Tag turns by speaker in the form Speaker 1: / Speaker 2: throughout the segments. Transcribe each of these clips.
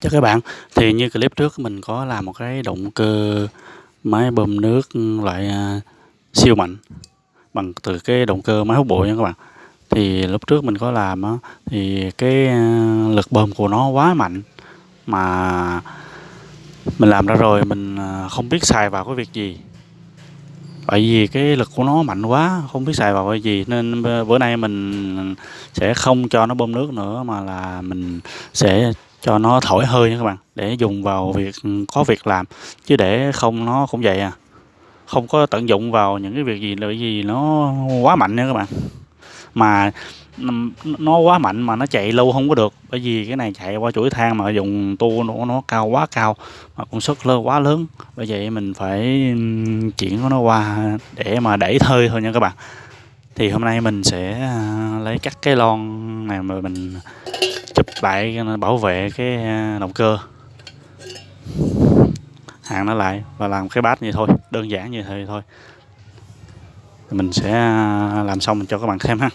Speaker 1: Chào các bạn, thì như clip trước mình có làm một cái động cơ máy bơm nước loại à, siêu mạnh bằng từ cái động cơ máy hút bụi nha các bạn. Thì lúc trước mình có làm á, thì cái à, lực bơm của nó quá mạnh mà mình làm ra rồi mình à, không biết xài vào cái việc gì. bởi vì cái lực của nó mạnh quá, không biết xài vào cái gì nên bữa nay mình sẽ không cho nó bơm nước nữa mà là mình sẽ cho nó thổi hơi nha các bạn để dùng vào việc ừ, có việc làm. Chứ để không nó cũng vậy à. Không có tận dụng vào những cái việc gì là gì nó quá mạnh nha các bạn. Mà ừ, nó quá mạnh mà nó chạy lâu không có được. Bởi vì cái này chạy qua chuỗi than mà dùng tua nó, nó cao quá cao mà công suất lớn quá lớn. Bởi vậy mình phải ừ, chuyển nó qua để mà đẩy hơi thôi nha các bạn. Thì hôm nay mình sẽ à, lấy cắt cái lon này mà mình lại bảo vệ cái à, động cơ. Hàng nó lại và làm cái bát như thôi, đơn giản như thế thôi. Mình sẽ à, làm xong mình cho các bạn xem ha.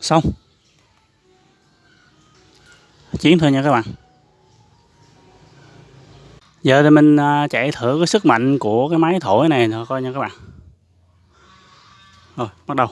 Speaker 1: Xong. Chiến thôi nha các bạn. Giờ thì mình à, chạy thử cái sức mạnh của cái máy thổi này thôi coi nha các bạn. Rồi, bắt đầu.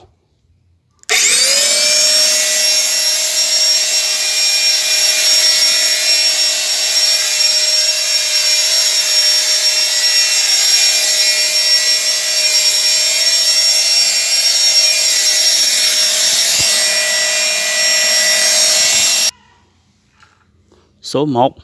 Speaker 1: Số 1